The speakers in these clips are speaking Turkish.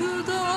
Üsküdar'a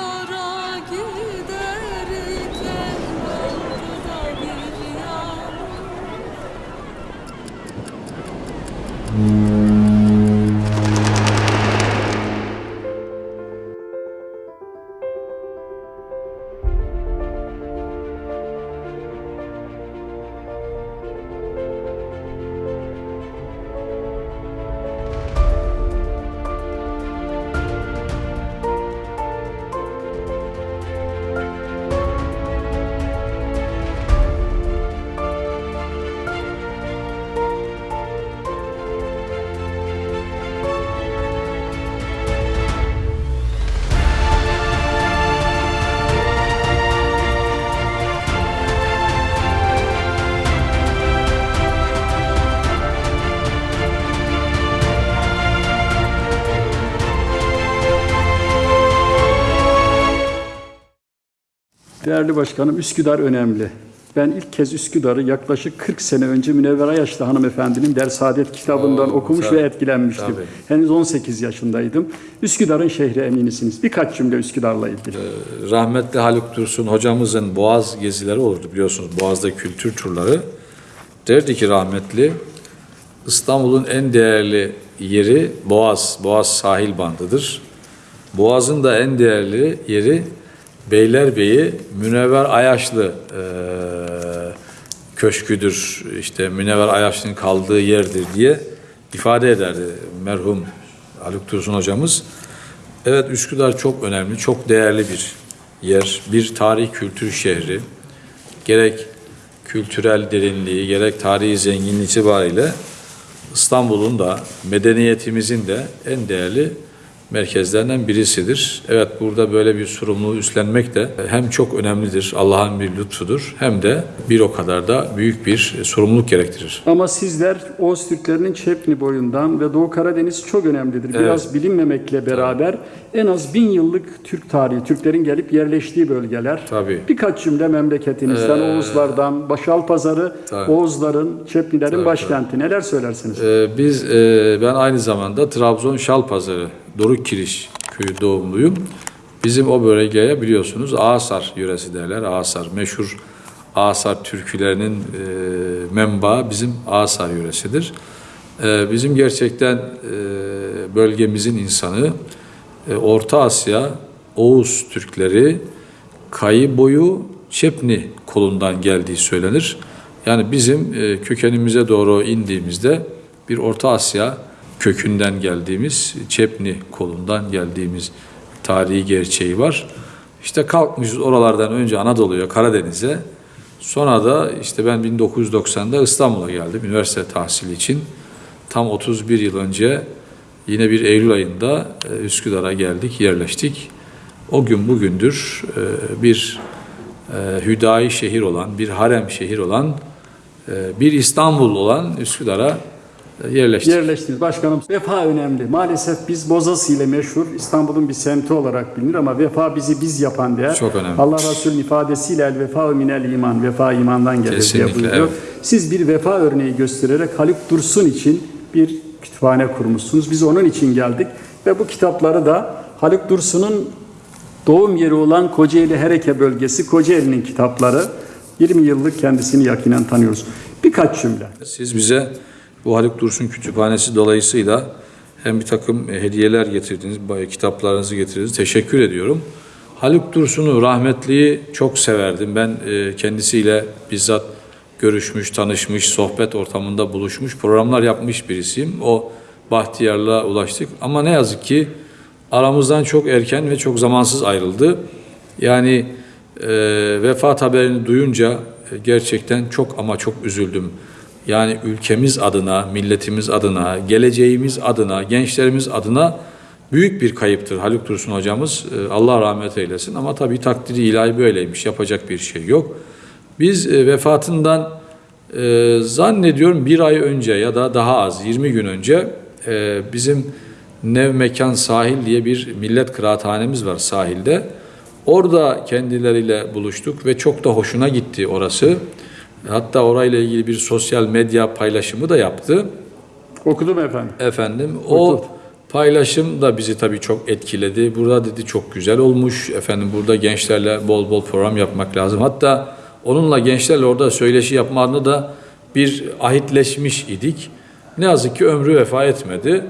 Değerli başkanım, Üsküdar önemli. Ben ilk kez Üsküdar'ı yaklaşık 40 sene önce Münevver Ayaşlı hanımefendinin Dersadet kitabından Oo, okumuş tabii, ve etkilenmiştim. tabii. Henüz 18 yaşındaydım. Üsküdar'ın şehri eminisiniz. Birkaç cümle Üsküdar'la ilgili. Rahmetli Haluk Dursun hocamızın Boğaz gezileri olurdu biliyorsunuz. Boğaz'da kültür turları. Derdi ki rahmetli İstanbul'un en değerli yeri Boğaz. Boğaz sahil bandıdır. Boğaz'ın da en değerli yeri Beylerbeyi Münevver Ayaşlı eee, köşküdür. İşte Münevver Ayaşlı'nın kaldığı yerdir diye ifade ederdi merhum Haluk Dursun hocamız. Evet Üsküdar çok önemli, çok değerli bir yer. Bir tarih kültür şehri. Gerek kültürel derinliği, gerek tarihi zenginliği itibariyle İstanbul'un da medeniyetimizin de en değerli merkezlerinden birisidir. Evet burada böyle bir sorumluluğu üstlenmek de hem çok önemlidir, Allah'ın bir lütfudur hem de bir o kadar da büyük bir sorumluluk gerektirir. Ama sizler Oğuz Türklerinin Çepni boyundan ve Doğu Karadeniz çok önemlidir. Biraz bilinmemekle beraber en az bin yıllık Türk tarihi, Türklerin gelip yerleştiği bölgeler. Tabii. Birkaç cümle memleketinizden, Oğuzlardan, Başalpazarı, Tabii. Oğuzların, Çepnilerin başkenti. Neler söylersiniz? Ee, biz e, ben aynı zamanda Trabzon Şalpazarı Doruk Kiriş köyü doğumluyum. Bizim o bölgeye biliyorsunuz Ağasar yöresi derler. Ağasar meşhur Ağasar türkülerinin e, menbaı bizim Ağasar yöresidir. E, bizim gerçekten e, bölgemizin insanı e, Orta Asya Oğuz Türkleri Kayı boyu Çepni kolundan geldiği söylenir. Yani bizim e, kökenimize doğru indiğimizde bir Orta Asya kökünden geldiğimiz, Çepni kolundan geldiğimiz tarihi gerçeği var. İşte kalkmışız oralardan önce Anadolu'ya, Karadeniz'e. Sonra da işte ben 1990'da İstanbul'a geldim üniversite tahsili için. Tam 31 yıl önce yine bir Eylül ayında e, Üsküdar'a geldik, yerleştik. O gün bugündür e, bir e, hüdayi şehir olan, bir harem şehir olan, bir İstanbul olan Üsküdar'a yerleştik. Yerleştiniz. Başkanım vefa önemli. Maalesef biz Bozası ile meşhur İstanbul'un bir semti olarak bilinir ama vefa bizi biz yapan değer. Çok önemli. Allah Resulü'nün ifadesiyle el vefa minel iman. Vefa imandan gelir Kesinlikle, diye buyuruyor. evet. Siz bir vefa örneği göstererek Haluk Dursun için bir kütüphane kurmuşsunuz. Biz onun için geldik ve bu kitapları da Haluk Dursun'un doğum yeri olan Kocaeli Hereke bölgesi Kocaeli'nin kitapları. 20 yıllık kendisini yakinen tanıyoruz. Birkaç cümle. Siz bize bu Haluk Dursun Kütüphanesi dolayısıyla hem bir takım e, hediyeler getirdiniz, kitaplarınızı getirdiniz. Teşekkür ediyorum. Haluk Dursun'u rahmetliyi çok severdim. Ben e, kendisiyle bizzat görüşmüş, tanışmış, sohbet ortamında buluşmuş, programlar yapmış birisiyim. O bahtiyarlığa ulaştık. Ama ne yazık ki aramızdan çok erken ve çok zamansız ayrıldı. Yani e, vefat haberini duyunca e, gerçekten çok ama çok üzüldüm. Yani ülkemiz adına, milletimiz adına, geleceğimiz adına, gençlerimiz adına büyük bir kayıptır Haluk Dursun hocamız. E, Allah rahmet eylesin ama tabii takdiri ilahi böyleymiş. Yapacak bir şey yok. Biz e, vefatından e, zannediyorum bir ay önce ya da daha az 20 gün önce e, bizim Nev Mekan Sahil diye bir millet kıraathanemiz var sahilde. Orada kendileriyle buluştuk ve çok da hoşuna gitti orası. Hatta orayla ilgili bir sosyal medya paylaşımı da yaptı. Okudum efendim. Efendim o Paylaşım da bizi tabii çok etkiledi. Burada dedi çok güzel olmuş. Efendim burada gençlerle bol bol program yapmak lazım. Hatta onunla gençlerle orada söyleşi yapma adına da bir ahitleşmiş idik. Ne yazık ki ömrü vefa etmedi.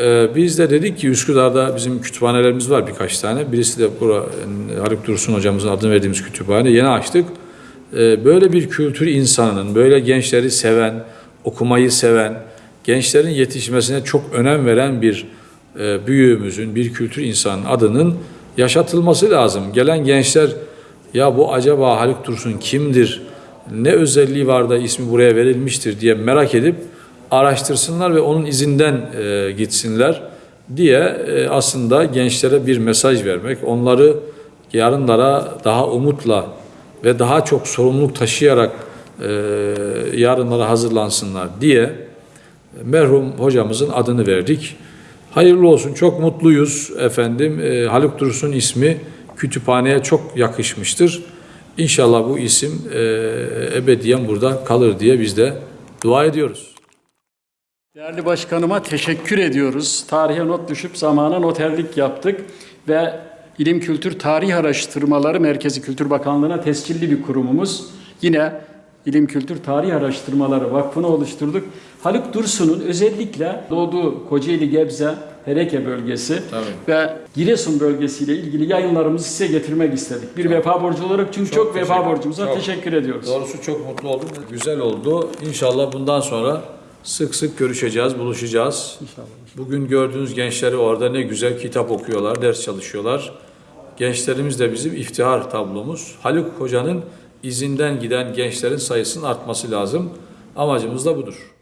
Ee, biz de dedik ki Üsküdar'da bizim kütüphanelerimiz var birkaç tane. Birisi de bura, Haluk Dursun hocamızın adını verdiğimiz kütüphane. Yeni açtık. Ee, böyle bir kültür insanının, böyle gençleri seven, okumayı seven, gençlerin yetişmesine çok önem veren bir e, büyüğümüzün, bir kültür insanının adının yaşatılması lazım. Gelen gençler ya bu acaba Haluk Dursun kimdir, ne özelliği var da ismi buraya verilmiştir diye merak edip araştırsınlar ve onun izinden e, gitsinler diye e, aslında gençlere bir mesaj vermek, onları yarınlara daha umutla ve daha çok sorumluluk taşıyarak e, yarınlara hazırlansınlar diye merhum hocamızın adını verdik. Hayırlı olsun, çok mutluyuz efendim. E, Haluk Dursun ismi kütüphaneye çok yakışmıştır. İnşallah bu isim e, ebediyen burada kalır diye biz de dua ediyoruz. Değerli başkanıma teşekkür ediyoruz. Tarihe not düşüp zamana noterlik yaptık ve İlim Kültür Tarih Araştırmaları Merkezi Kültür Bakanlığı'na tescilli bir kurumumuz. Yine İlim Kültür Tarih Araştırmaları Vakfı'nı oluşturduk. Haluk Dursun'un özellikle doğduğu Kocaeli Gebze Hereke bölgesi Tabii. ve Giresun bölgesiyle ilgili yayınlarımızı size getirmek istedik. Bir vefa borcu olarak çünkü çok, vefa teşekkür- borcumuza çok. teşekkür ediyoruz. Doğrusu çok mutlu oldum. Güzel oldu. İnşallah bundan sonra sık sık görüşeceğiz, buluşacağız. İnşallah. Bugün gördüğünüz gençleri orada ne güzel kitap okuyorlar, ders çalışıyorlar. Gençlerimiz de bizim iftihar tablomuz. Haluk Hoca'nın izinden giden gençlerin sayısının artması lazım. Amacımız da budur.